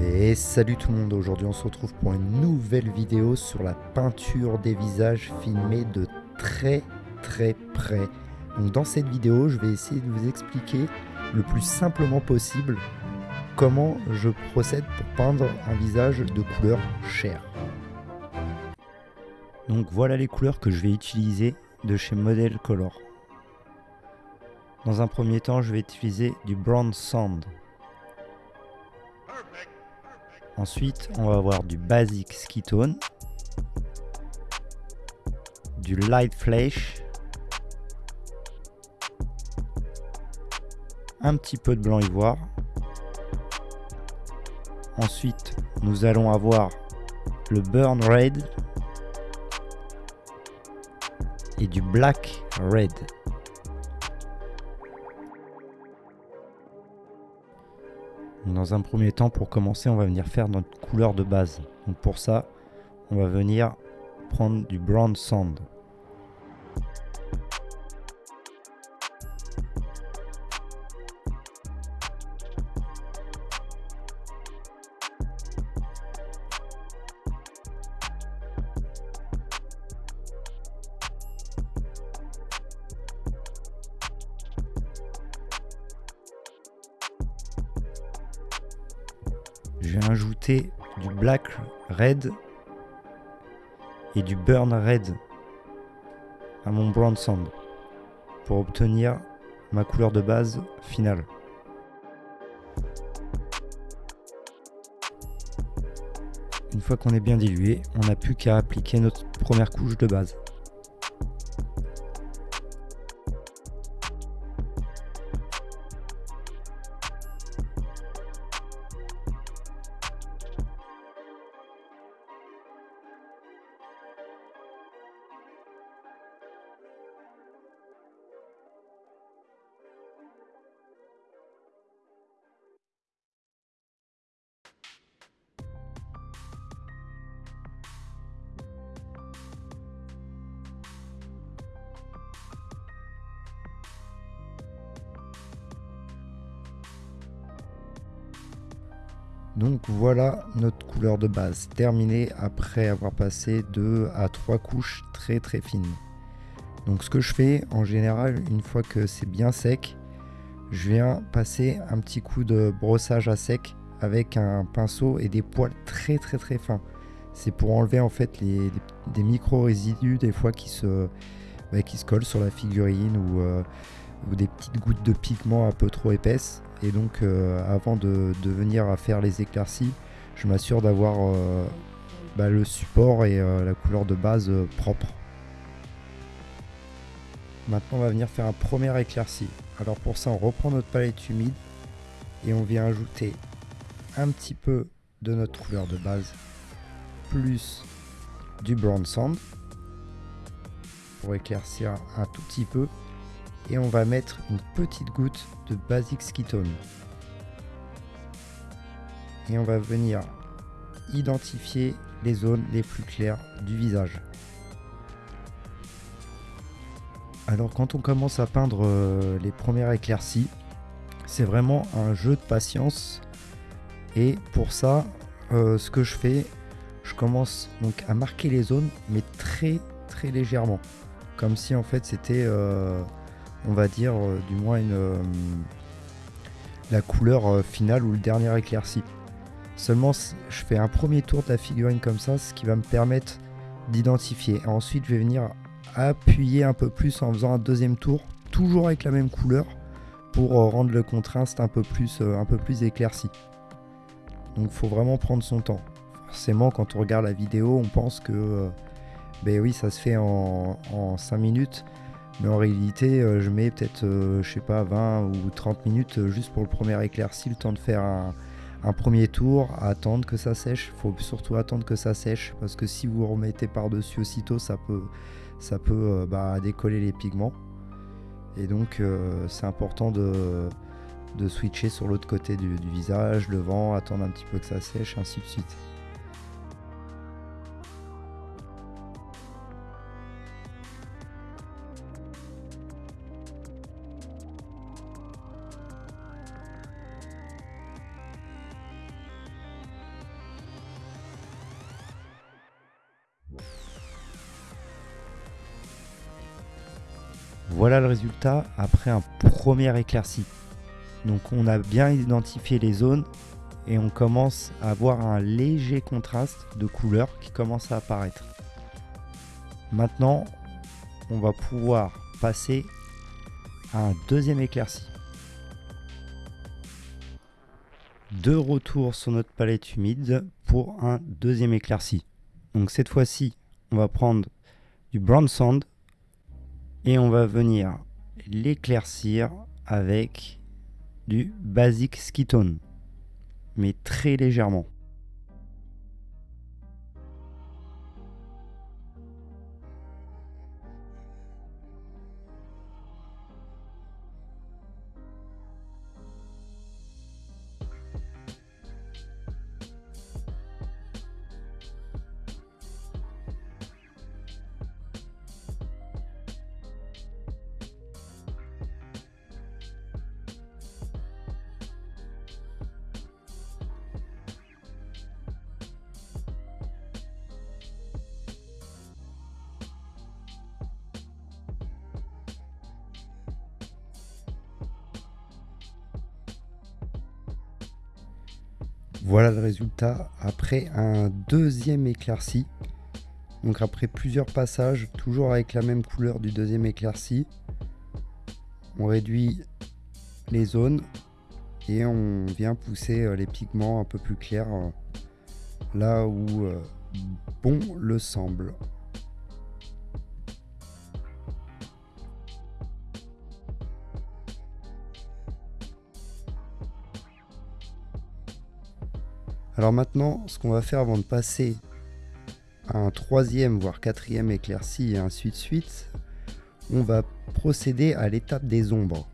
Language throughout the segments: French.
Et salut tout le monde, aujourd'hui on se retrouve pour une nouvelle vidéo sur la peinture des visages filmée de très très près. Donc dans cette vidéo je vais essayer de vous expliquer le plus simplement possible comment je procède pour peindre un visage de couleur chair. Donc voilà les couleurs que je vais utiliser de chez Model Color. Dans un premier temps je vais utiliser du Brown Sand. Ensuite, on va avoir du Basic Skitone, du Light Flash, un petit peu de blanc ivoire. Ensuite, nous allons avoir le Burn Red et du Black Red. Dans un premier temps, pour commencer, on va venir faire notre couleur de base. Donc pour ça, on va venir prendre du brown sand. Du black red et du burn red à mon brown sand pour obtenir ma couleur de base finale. Une fois qu'on est bien dilué, on n'a plus qu'à appliquer notre première couche de base. Donc voilà notre couleur de base terminée après avoir passé 2 à 3 couches très très fines. Donc ce que je fais en général une fois que c'est bien sec, je viens passer un petit coup de brossage à sec avec un pinceau et des poils très très très fins. C'est pour enlever en fait des micro résidus des fois qui se, bah, qui se collent sur la figurine ou, euh, ou des petites gouttes de pigment un peu trop épaisses et donc euh, avant de, venir à faire les éclaircies je m'assure d'avoir euh, bah, le support et euh, la couleur de base propre. Maintenant on va venir faire un premier éclairci. Alors pour ça on reprend notre palette humide et on vient ajouter un petit peu de notre couleur de base plus du brown sand pour éclaircir un tout petit peu et on va mettre une petite goutte de Basic Skitone. Et on va venir identifier les zones les plus claires du visage. Alors quand on commence à peindre euh, les premières éclaircies, c'est vraiment un jeu de patience. Et pour ça, euh, ce que je fais, je commence donc à marquer les zones, mais très très légèrement. Comme si en fait c'était... Euh, on va dire, euh, du moins euh, la couleur euh, finale ou le dernier éclairci. Seulement, je fais un premier tour de la figurine comme ça, ce qui va me permettre d'identifier. Ensuite, je vais venir appuyer un peu plus en faisant un deuxième tour, toujours avec la même couleur, pour rendre le contraste un peu plus, éclairci. Donc, faut vraiment prendre son temps. Forcément, quand on regarde la vidéo, on pense que, ben oui, ça se fait en, en 5 minutes. Mais en réalité, euh, je mets peut-être, euh, je sais pas, 20 ou 30 minutes euh, juste pour le premier éclairci, le temps de faire un, premier tour, attendre que ça sèche. Il faut surtout attendre que ça sèche parce que si vous remettez par-dessus aussitôt, ça peut, ça peut bah, décoller les pigments. Et donc, c'est important de, switcher sur l'autre côté du, du visage, le vent, attendre un petit peu que ça sèche, ainsi de suite. Voilà le résultat après un premier éclairci. Donc on a bien identifié les zones et on commence à avoir un léger contraste de couleurs qui commence à apparaître. Maintenant, on va pouvoir passer à un deuxième éclairci. Deux retours sur notre palette humide pour un deuxième éclairci. Donc cette fois-ci, on va prendre du brown sand et on va venir l'éclaircir avec du basic skitone mais très légèrement. Voilà le résultat après un deuxième éclairci. Donc après plusieurs passages, toujours avec la même couleur du deuxième éclairci, on réduit les zones et on vient pousser euh, les pigments un peu plus clairs euh, là où euh, bon le semble. Alors maintenant, ce qu'on va faire avant de passer à un troisième voire quatrième éclairci et ainsi de suite, on va procéder à l'étape des ombres.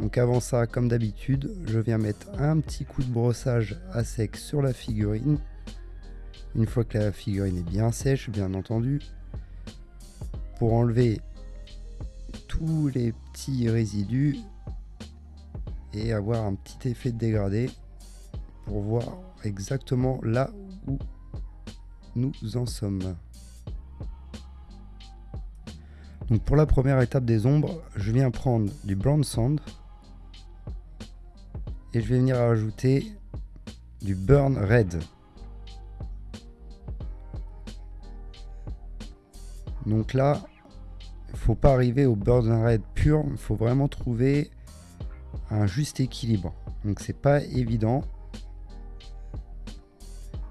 Donc avant ça, comme d'habitude, je viens mettre un petit coup de brossage à sec sur la figurine. Une fois que la figurine est bien sèche, bien entendu, pour enlever tous les petits résidus et avoir un petit effet de dégradé pour voir exactement là où nous en sommes. Donc pour la première étape des ombres, je viens prendre du brown sand et je vais venir ajouter du burn red. Donc là, il faut pas arriver au burn red pur, il faut vraiment trouver un juste équilibre. Donc c'est pas évident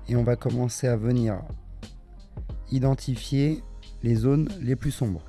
et on va commencer à venir identifier les zones les plus sombres.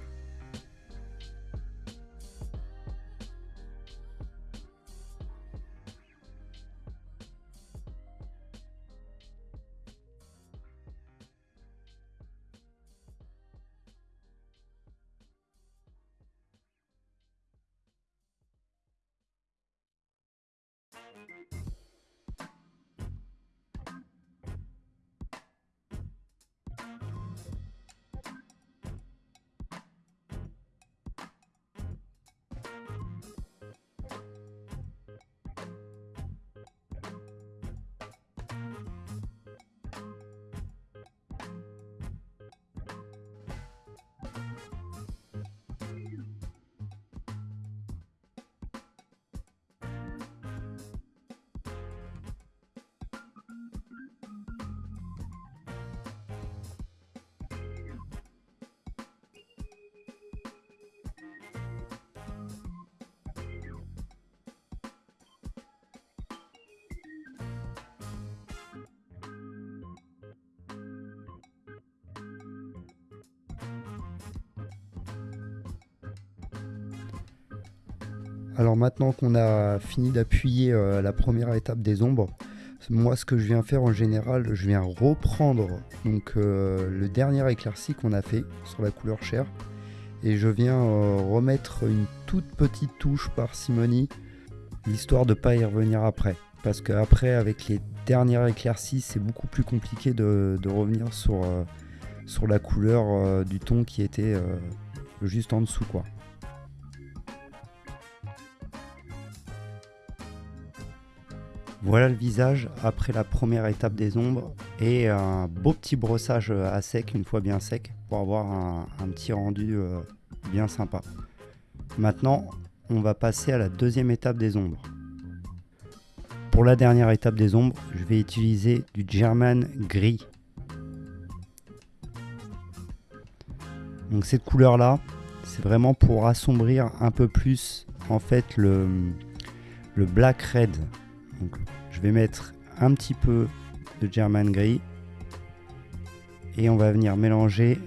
Alors maintenant qu'on a fini d'appuyer euh, la première étape des ombres, moi ce que je viens faire en général, je viens reprendre donc euh, le dernier éclairci qu'on a fait sur la couleur chair. Et je viens euh, remettre une toute petite touche par simonie histoire de ne pas y revenir après. Parce qu'après avec les dernières éclaircies c'est beaucoup plus compliqué de revenir sur, sur la couleur du ton qui était juste en dessous quoi. Voilà le visage après la première étape des ombres et un beau petit brossage à sec une fois bien sec pour avoir un, petit rendu euh, bien sympa. Maintenant, on va passer à la deuxième étape des ombres. Pour la dernière étape des ombres, je vais utiliser du German gris. Donc cette couleur là, c'est vraiment pour assombrir un peu plus en fait le, black red. Je vais mettre un petit peu de German gris et on va venir mélanger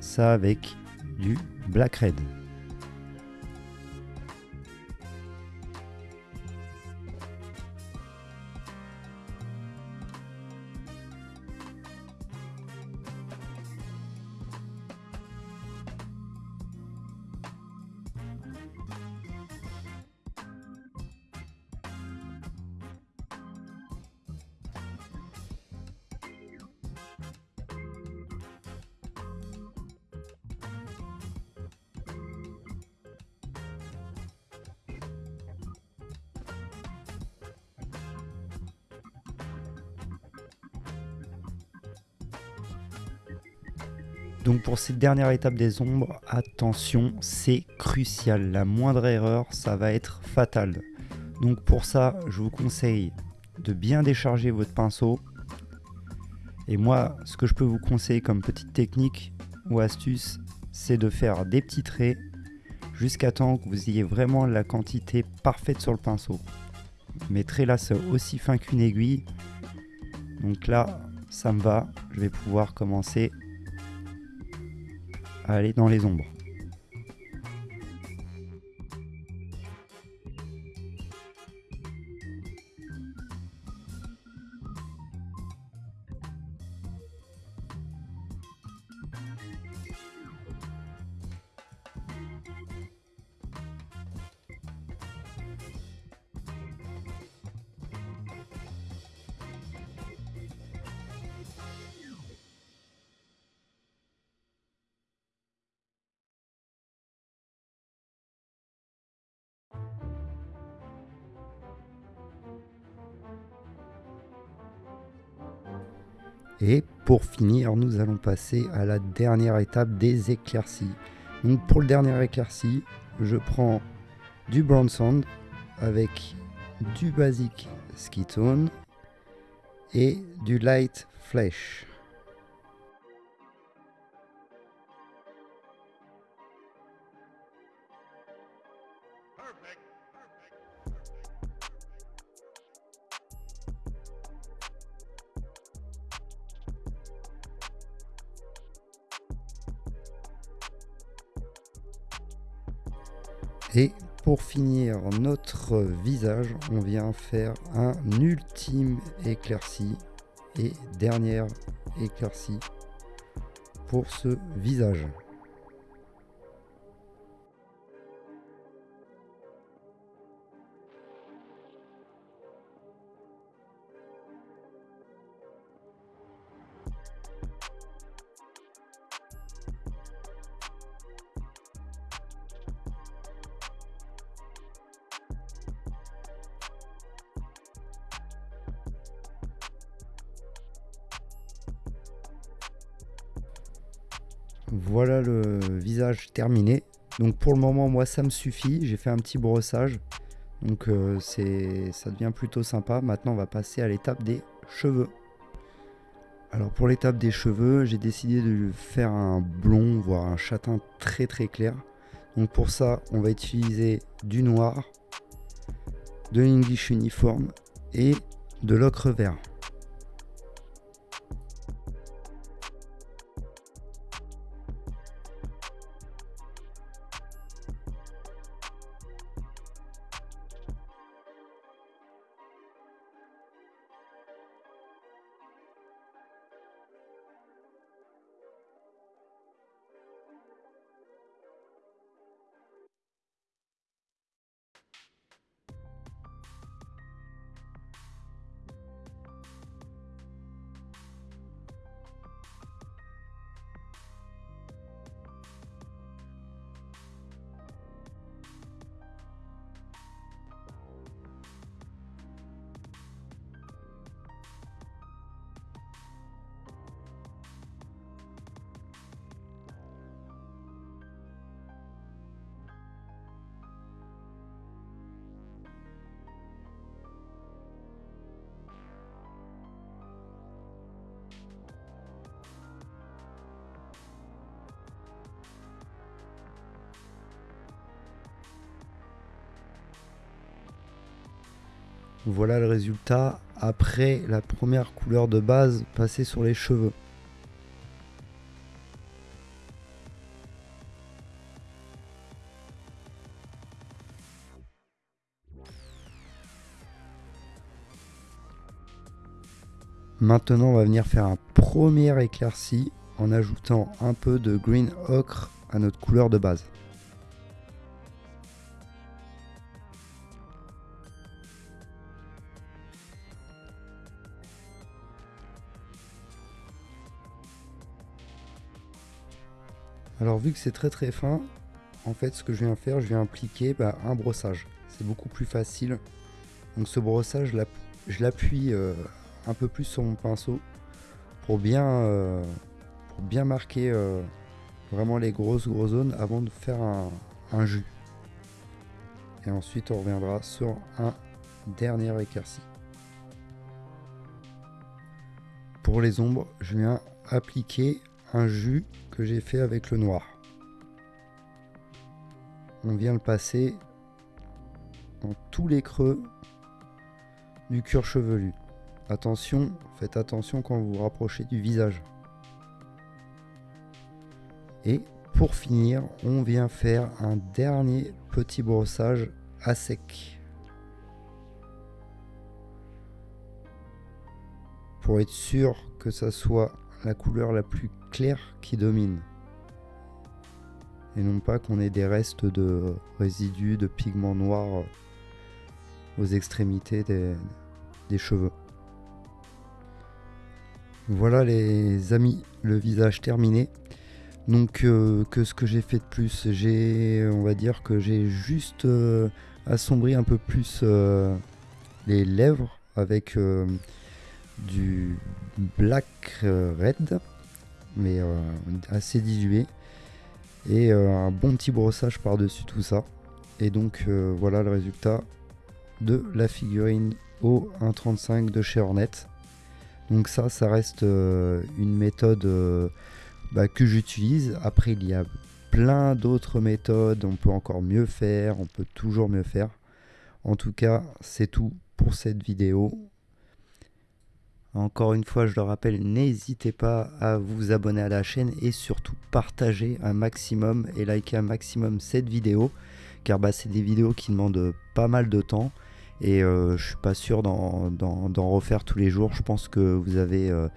ça avec du black red. Donc pour cette dernière étape des ombres, attention, c'est crucial. La moindre erreur, ça va être fatal. Donc pour ça, je vous conseille de bien décharger votre pinceau. Et moi, ce que je peux vous conseiller comme petite technique ou astuce, c'est de faire des petits traits jusqu'à temps que vous ayez vraiment la quantité parfaite sur le pinceau. Mes traits là, c'est aussi fin qu'une aiguille. Donc là, ça me va. Je vais pouvoir commencer aller dans les ombres. Et pour finir, nous allons passer à la dernière étape des éclaircies. Pour le dernier éclairci, je prends du brown sand avec du basic tone et du light flesh. Et pour finir notre visage, on vient faire un ultime éclairci et dernière éclaircie pour ce visage. Voilà le visage terminé. Donc pour le moment, moi, ça me suffit. J'ai fait un petit brossage. Donc euh, c'est, ça devient plutôt sympa. Maintenant, on va passer à l'étape des cheveux. Alors pour l'étape des cheveux, j'ai décidé de faire un blond, voire un châtain très très clair. Donc pour ça, on va utiliser du noir, de l'English uniforme et de l'ocre vert. Voilà le résultat après la première couleur de base passée sur les cheveux. Maintenant, on va venir faire un premier éclairci en ajoutant un peu de green ocre à notre couleur de base. Alors vu que c'est très très fin, en fait ce que je viens faire, je viens appliquer bah, un brossage. C'est beaucoup plus facile. Donc ce brossage, je l'appuie euh, un peu plus sur mon pinceau pour bien, euh, marquer euh, vraiment les grosses grosses zones avant de faire un, un jus. Et ensuite on reviendra sur un dernier éclairci. Pour les ombres, je viens appliquer un jus que j'ai fait avec le noir. On vient le passer dans tous les creux du cuir chevelu. Attention, faites attention quand vous vous rapprochez du visage. Et pour finir, on vient faire un dernier petit brossage à sec. Pour être sûr que ça soit la couleur la plus claire qui domine. Et non pas qu'on ait des restes de résidus de pigments noirs aux extrémités des, cheveux. Voilà les amis, le visage terminé. Donc euh, que ce que j'ai fait de plus, j'ai, on va dire que j'ai juste euh, assombri un peu plus euh, les lèvres avec du black red, mais euh, assez dilué. Et euh, un bon petit brossage par-dessus tout ça. Et donc euh, voilà le résultat de la figurine au 1.35 de chez Hornet. Donc ça, ça reste une méthode bah, que j'utilise. Après, il y a plein d'autres méthodes. On peut encore mieux faire. On peut toujours mieux faire. En tout cas, c'est tout pour cette vidéo. Encore une fois, je le rappelle, n'hésitez pas à vous abonner à la chaîne et surtout partager un maximum et liker un maximum cette vidéo car bah, c'est des vidéos qui demandent pas mal de temps et euh, je suis pas sûr d'en refaire tous les jours. Je pense que vous avez euh,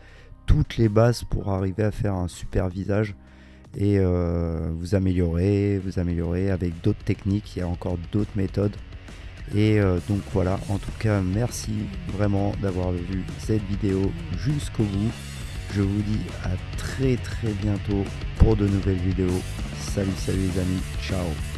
toutes les bases pour arriver à faire un super visage et euh, vous améliorer, vous améliorer avec d'autres techniques. Il y a encore d'autres méthodes et euh, donc voilà, en tout cas, merci vraiment d'avoir vu cette vidéo jusqu'au bout. Je vous dis à très très bientôt pour de nouvelles vidéos. Salut, salut les amis, ciao